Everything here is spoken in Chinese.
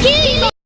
天灵灵